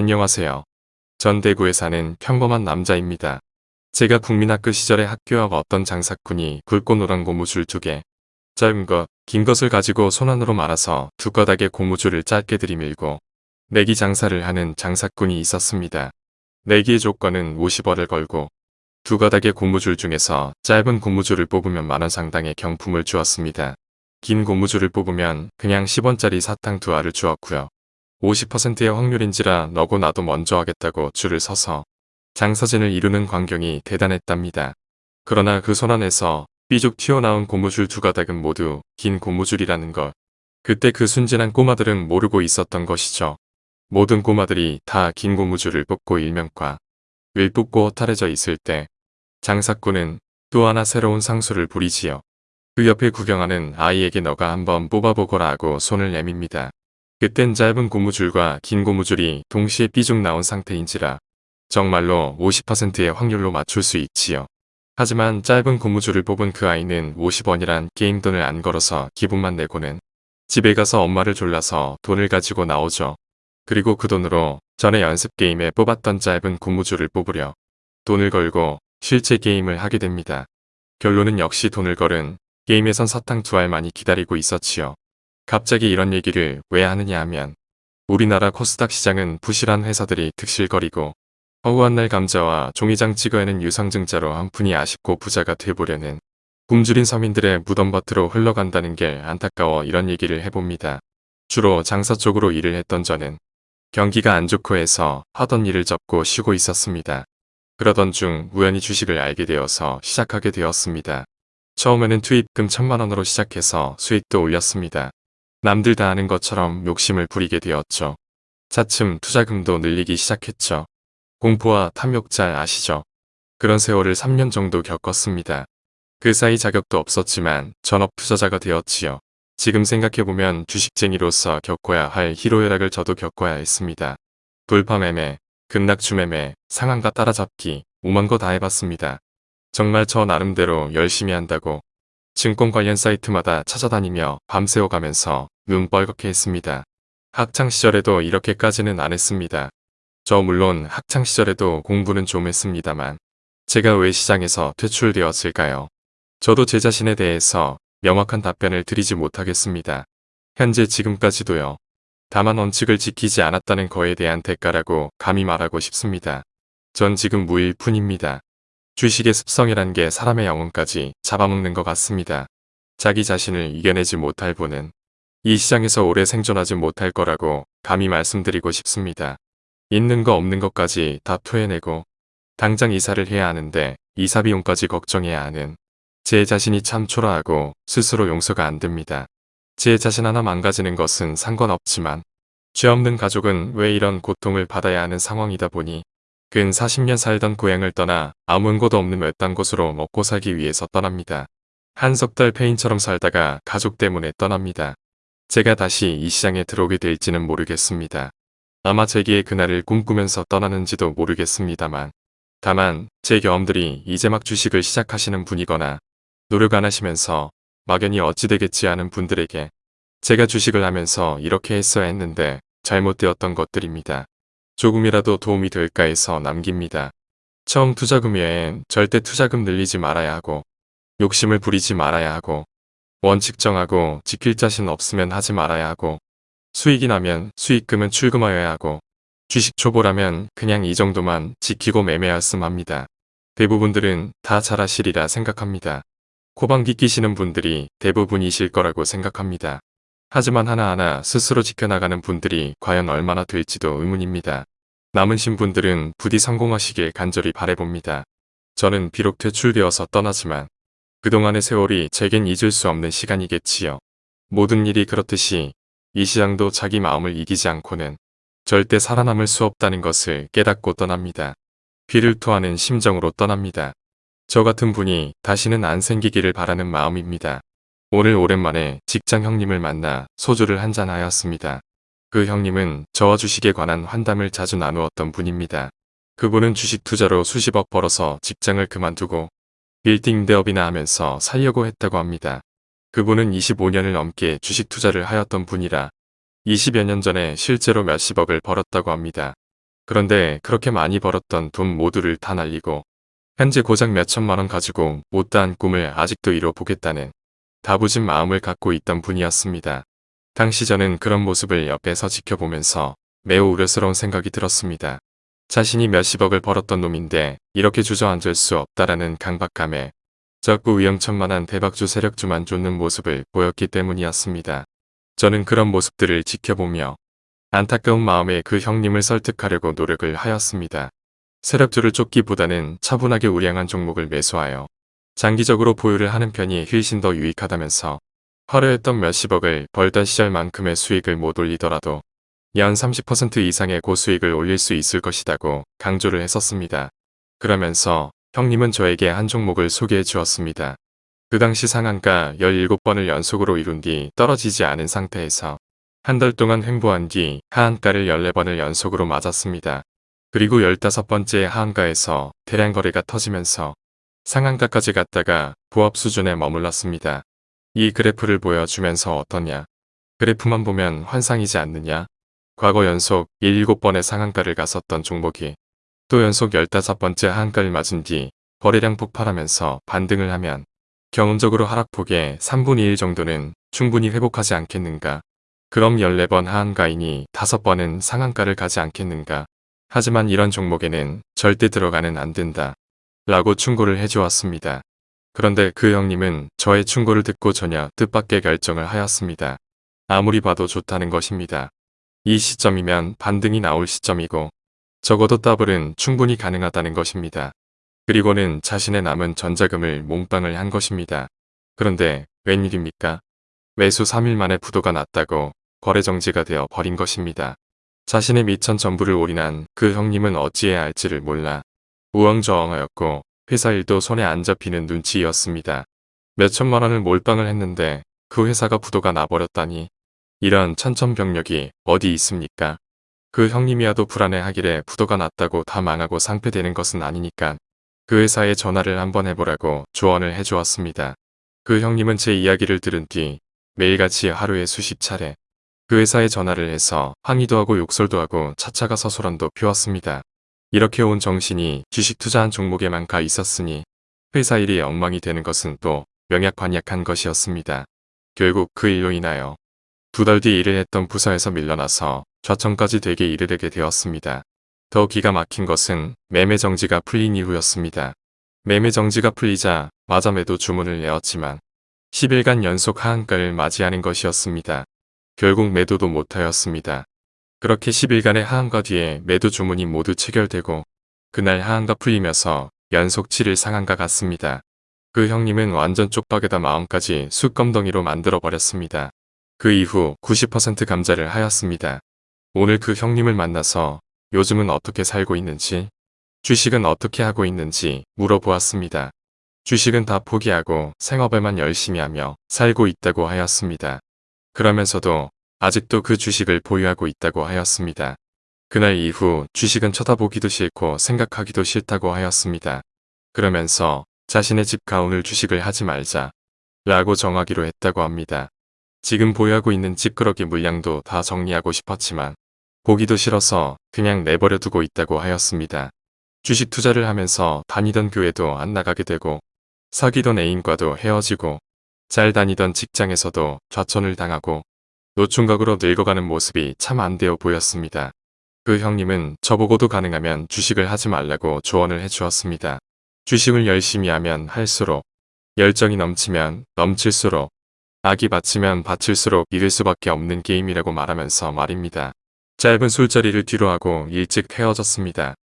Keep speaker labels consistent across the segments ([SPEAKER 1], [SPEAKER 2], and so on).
[SPEAKER 1] 안녕하세요. 전 대구에 사는 평범한 남자입니다. 제가 국민학교 시절에 학교 앞 어떤 장사꾼이 굵고 노란 고무줄 두 개, 짧은 것, 긴 것을 가지고 손안으로 말아서 두 가닥의 고무줄을 짧게 들이밀고 내기 장사를 하는 장사꾼이 있었습니다. 내기의 조건은 50원을 걸고 두 가닥의 고무줄 중에서 짧은 고무줄을 뽑으면 만원 상당의 경품을 주었습니다. 긴 고무줄을 뽑으면 그냥 10원짜리 사탕 두 알을 주었고요. 50%의 확률인지라 너고 나도 먼저 하겠다고 줄을 서서 장사진을 이루는 광경이 대단했답니다. 그러나 그 손안에서 삐죽 튀어나온 고무줄 두 가닥은 모두 긴 고무줄이라는 것. 그때 그 순진한 꼬마들은 모르고 있었던 것이죠. 모든 꼬마들이 다 긴 고무줄을 뽑고 일면과 윌 뽑고 허탈해져 있을 때 장사꾼은 또 하나 새로운 상수를 부리지요. 그 옆에 구경하는 아이에게 너가 한번 뽑아보거라 하고 손을 내밉니다. 그땐 짧은 고무줄과 긴 고무줄이 동시에 삐죽 나온 상태인지라 정말로 50%의 확률로 맞출 수 있지요. 하지만 짧은 고무줄을 뽑은 그 아이는 50원이란 게임 돈을 안 걸어서 기분만 내고는 집에 가서 엄마를 졸라서 돈을 가지고 나오죠. 그리고 그 돈으로 전에 연습 게임에 뽑았던 짧은 고무줄을 뽑으려 돈을 걸고 실제 게임을 하게 됩니다. 결론은 역시 돈을 걸은 게임에선 사탕 두 알만이 기다리고 있었지요. 갑자기 이런 얘기를 왜 하느냐 하면 우리나라 코스닥 시장은 부실한 회사들이 득실거리고 허우한 날 감자와 종이장 찍어내는 유상증자로 한 푼이 아쉽고 부자가 돼보려는 굶주린 서민들의 무덤밭으로 흘러간다는 게 안타까워 이런 얘기를 해봅니다. 주로 장사 쪽으로 일을 했던 저는 경기가 안 좋고 해서 하던 일을 접고 쉬고 있었습니다. 그러던 중 우연히 주식을 알게 되어서 시작하게 되었습니다. 처음에는 투입금 천만원으로 시작해서 수익도 올렸습니다. 남들 다 아는 것처럼 욕심을 부리게 되었죠. 차츰 투자금도 늘리기 시작했죠. 공포와 탐욕 잘 아시죠? 그런 세월을 3년 정도 겪었습니다. 그 사이 자격도 없었지만 전업 투자자가 되었지요. 지금 생각해보면 주식쟁이로서 겪어야 할 희로애락을 저도 겪어야 했습니다. 돌파매매, 급락주매매, 상한가 따라잡기, 오만 거 다 해봤습니다. 정말 저 나름대로 열심히 한다고 증권 관련 사이트마다 찾아다니며 밤새워가면서 눈 뻘겋게 했습니다. 학창시절에도 이렇게까지는 안 했습니다. 저 물론 학창시절에도 공부는 좀 했습니다만 제가 왜 시장에서 퇴출되었을까요? 저도 제 자신에 대해서 명확한 답변을 드리지 못하겠습니다. 현재 지금까지도요. 다만 원칙을 지키지 않았다는 거에 대한 대가라고 감히 말하고 싶습니다. 전 지금 무일 뿐입니다. 주식의 습성이란 게 사람의 영혼까지 잡아먹는 것 같습니다. 자기 자신을 이겨내지 못할 분은 이 시장에서 오래 생존하지 못할 거라고 감히 말씀드리고 싶습니다. 있는 거 없는 것까지 다 토해내고 당장 이사를 해야 하는데 이사 비용까지 걱정해야 하는 제 자신이 참 초라하고 스스로 용서가 안 됩니다. 제 자신 하나 망가지는 것은 상관없지만 죄 없는 가족은 왜 이런 고통을 받아야 하는 상황이다 보니 근 40년 살던 고향을 떠나 아무것도 없는 외딴 곳으로 먹고 살기 위해서 떠납니다. 한 석 달 페인처럼 살다가 가족 때문에 떠납니다. 제가 다시 이 시장에 들어오게 될지는 모르겠습니다. 아마 제기의 그날을 꿈꾸면서 떠나는지도 모르겠습니다만 다만 제 경험들이 이제 막 주식을 시작하시는 분이거나 노력 안 하시면서 막연히 어찌 되겠지 하는 분들에게 제가 주식을 하면서 이렇게 했어야 했는데 잘못되었던 것들입니다. 조금이라도 도움이 될까 해서 남깁니다. 처음 투자금 외엔 절대 투자금 늘리지 말아야 하고 욕심을 부리지 말아야 하고 원칙 정하고 지킬 자신 없으면 하지 말아야 하고 수익이 나면 수익금은 출금하여야 하고 주식 초보라면 그냥 이 정도만 지키고 매매하였음 합니다. 대부분들은 다 잘하시리라 생각합니다. 코방기 끼시는 분들이 대부분이실 거라고 생각합니다. 하지만 하나하나 스스로 지켜나가는 분들이 과연 얼마나 될지도 의문입니다. 남으신 분들은 부디 성공하시길 간절히 바래봅니다. 저는 비록 퇴출되어서 떠나지만 그동안의 세월이 제겐 잊을 수 없는 시간이겠지요. 모든 일이 그렇듯이 이 시장도 자기 마음을 이기지 않고는 절대 살아남을 수 없다는 것을 깨닫고 떠납니다. 귀를 토하는 심정으로 떠납니다. 저 같은 분이 다시는 안 생기기를 바라는 마음입니다. 오늘 오랜만에 직장 형님을 만나 소주를 한잔 하였습니다. 그 형님은 저와 주식에 관한 환담을 자주 나누었던 분입니다. 그분은 주식 투자로 수십억 벌어서 직장을 그만두고 빌딩 대업이나 하면서 살려고 했다고 합니다. 그분은 25년을 넘게 주식 투자를 하였던 분이라 20여 년 전에 실제로 몇십억을 벌었다고 합니다. 그런데 그렇게 많이 벌었던 돈 모두를 다 날리고 현재 고작 몇천만 원 가지고 못다한 꿈을 아직도 이뤄보겠다는 다부진 마음을 갖고 있던 분이었습니다. 당시 저는 그런 모습을 옆에서 지켜보면서 매우 우려스러운 생각이 들었습니다. 자신이 몇십억을 벌었던 놈인데 이렇게 주저앉을 수 없다라는 강박감에 적고 위험천만한 대박주 세력주만 쫓는 모습을 보였기 때문이었습니다. 저는 그런 모습들을 지켜보며 안타까운 마음에 그 형님을 설득하려고 노력을 하였습니다. 세력주를 쫓기보다는 차분하게 우량한 종목을 매수하여 장기적으로 보유를 하는 편이 훨씬 더 유익하다면서 화려했던 몇십억을 벌던 시절만큼의 수익을 못 올리더라도 연 30% 이상의 고수익을 올릴 수 있을 것이라고 강조를 했었습니다. 그러면서 형님은 저에게 한 종목을 소개해 주었습니다. 그 당시 상한가 17번을 연속으로 이룬 뒤 떨어지지 않은 상태에서 한 달 동안 횡보한 뒤 하한가를 14번을 연속으로 맞았습니다. 그리고 15번째 하한가에서 대량 거래가 터지면서 상한가까지 갔다가 부합 수준에 머물렀습니다. 이 그래프를 보여주면서 어떠냐? 그래프만 보면 환상이지 않느냐? 과거 연속 17번의 상한가를 갔었던 종목이 또 연속 15번째 하한가를 맞은 뒤 거래량 폭발하면서 반등을 하면 경험적으로 하락폭의 3분의 1 정도는 충분히 회복하지 않겠는가. 그럼 14번 하한가이니 5번은 상한가를 가지 않겠는가. 하지만 이런 종목에는 절대 들어가는 안 된다. 라고 충고를 해주었습니다. 그런데 그 형님은 저의 충고를 듣고 전혀 뜻밖의 결정을 하였습니다. 아무리 봐도 좋다는 것입니다. 이 시점이면 반등이 나올 시점이고 적어도 더블은 충분히 가능하다는 것입니다. 그리고는 자신의 남은 전 자금을 몰빵을 한 것입니다. 그런데 웬일입니까? 매수 3일 만에 부도가 났다고 거래 정지가 되어 버린 것입니다. 자신의 밑천 전부를 올인한 그 형님은 어찌해야 할지를 몰라 우왕좌왕하였고 회사 일도 손에 안 잡히는 눈치였습니다. 몇천만 원을 몰빵을 했는데 그 회사가 부도가 나버렸다니 이런 천천병력이 어디 있습니까? 그 형님이야도 불안해하기래 부도가 났다고 다 망하고 상폐되는 것은 아니니까 그 회사에 전화를 한번 해보라고 조언을 해주었습니다. 그 형님은 제 이야기를 들은 뒤 매일같이 하루에 수십 차례 그 회사에 전화를 해서 항의도 하고 욕설도 하고 차차가 서소란도 피웠습니다. 이렇게 온 정신이 주식 투자한 종목에만 가 있었으니 회사 일이 엉망이 되는 것은 또 명약관약한 것이었습니다. 결국 그 일로 인하여 두 달 뒤 일을 했던 부서에서 밀려나서 좌천까지 되게 이르게 되었습니다. 더 기가 막힌 것은 매매 정지가 풀린 이후였습니다. 매매 정지가 풀리자 마저 매도 주문을 내었지만 10일간 연속 하한가를 맞이하는 것이었습니다. 결국 매도도 못하였습니다. 그렇게 10일간의 하한가 뒤에 매도 주문이 모두 체결되고 그날 하한가 풀리면서 연속 7일 상한가 갔습니다. 그 형님은 완전 쪽박에다 마음까지 숯검덩이로 만들어버렸습니다. 그 이후 90% 감자를 하였습니다. 오늘 그 형님을 만나서 요즘은 어떻게 살고 있는지, 주식은 어떻게 하고 있는지 물어보았습니다. 주식은 다 포기하고 생업에만 열심히 하며 살고 있다고 하였습니다. 그러면서도 아직도 그 주식을 보유하고 있다고 하였습니다. 그날 이후 주식은 쳐다보기도 싫고 생각하기도 싫다고 하였습니다. 그러면서 자신의 집 가운을 주식을 하지 말자 라고 정하기로 했다고 합니다. 지금 보유하고 있는 찌끄러기 물량도 다 정리하고 싶었지만 보기도 싫어서 그냥 내버려 두고 있다고 하였습니다. 주식 투자를 하면서 다니던 교회도 안 나가게 되고 사귀던 애인과도 헤어지고 잘 다니던 직장에서도 좌천을 당하고 노총각으로 늙어가는 모습이 참 안 되어 보였습니다. 그 형님은 저보고도 가능하면 주식을 하지 말라고 조언을 해주었습니다. 주식을 열심히 하면 할수록 열정이 넘치면 넘칠수록 악이 받치면 받칠수록 이길 수밖에 없는 게임이라고 말하면서 말입니다. 짧은 술자리를 뒤로하고 일찍 헤어졌습니다.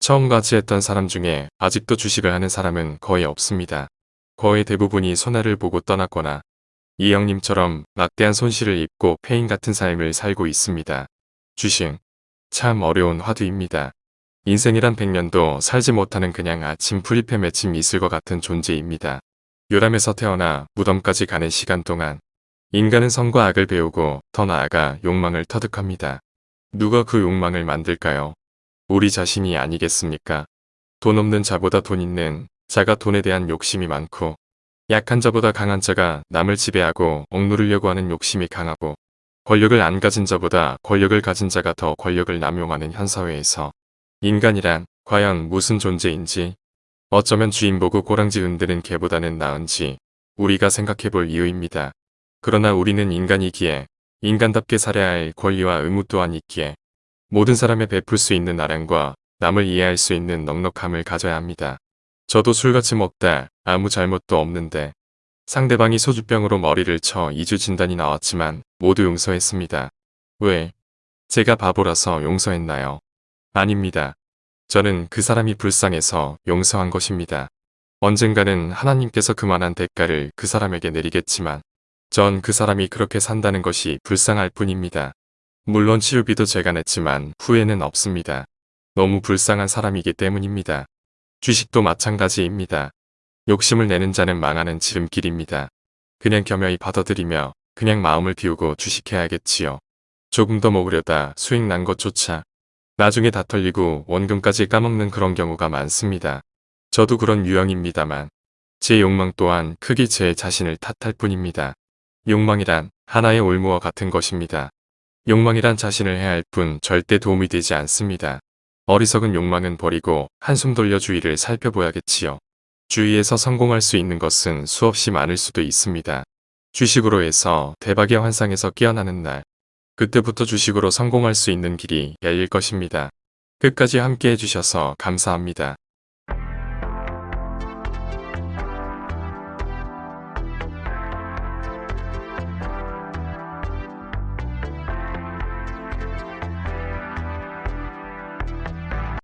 [SPEAKER 1] 처음 같이 했던 사람 중에 아직도 주식을 하는 사람은 거의 없습니다. 거의 대부분이 손해를 보고 떠났거나 이 형님처럼 막대한 손실을 입고 폐인 같은 삶을 살고 있습니다. 주식 참 어려운 화두입니다. 인생이란 백년도 살지 못하는 그냥 아침 프리페 맺힌 이슬과 같은 존재입니다. 요람에서 태어나 무덤까지 가는 시간 동안 인간은 선과 악을 배우고 더 나아가 욕망을 터득합니다. 누가 그 욕망을 만들까요? 우리 자신이 아니겠습니까? 돈 없는 자보다 돈 있는 자가 돈에 대한 욕심이 많고 약한 자보다 강한 자가 남을 지배하고 억누르려고 하는 욕심이 강하고 권력을 안 가진 자보다 권력을 가진 자가 더 권력을 남용하는 현사회에서 인간이란 과연 무슨 존재인지 어쩌면 주인 보고 꼬랑지 흔드는 개보다는 나은지 우리가 생각해 볼 이유입니다. 그러나 우리는 인간이기에 인간답게 살아야 할 권리와 의무 또한 있기에 모든 사람에 베풀 수 있는 아량과 남을 이해할 수 있는 넉넉함을 가져야 합니다. 저도 술같이 먹다 아무 잘못도 없는데 상대방이 소주병으로 머리를 쳐 2주 진단이 나왔지만 모두 용서했습니다. 왜? 제가 바보라서 용서했나요? 아닙니다. 저는 그 사람이 불쌍해서 용서한 것입니다. 언젠가는 하나님께서 그만한 대가를 그 사람에게 내리겠지만 전 그 사람이 그렇게 산다는 것이 불쌍할 뿐입니다. 물론 치료비도 제가 냈지만 후회는 없습니다. 너무 불쌍한 사람이기 때문입니다. 주식도 마찬가지입니다. 욕심을 내는 자는 망하는 지름길입니다. 그냥 겸허히 받아들이며 그냥 마음을 비우고 주식해야겠지요. 조금 더 먹으려다 수익 난 것조차 나중에 다 털리고 원금까지 까먹는 그런 경우가 많습니다. 저도 그런 유형입니다만 제 욕망 또한 크게 제 자신을 탓할 뿐입니다. 욕망이란 하나의 올무와 같은 것입니다. 욕망이란 자신을 해할 뿐 절대 도움이 되지 않습니다. 어리석은 욕망은 버리고 한숨 돌려 주위를 살펴봐야겠지요. 주위에서 성공할 수 있는 것은 수없이 많을 수도 있습니다. 주식으로 해서 대박의 환상에서 깨어나는 날. 그때부터 주식으로 성공할 수 있는 길이 열릴 것입니다. 끝까지 함께 해주셔서 감사합니다.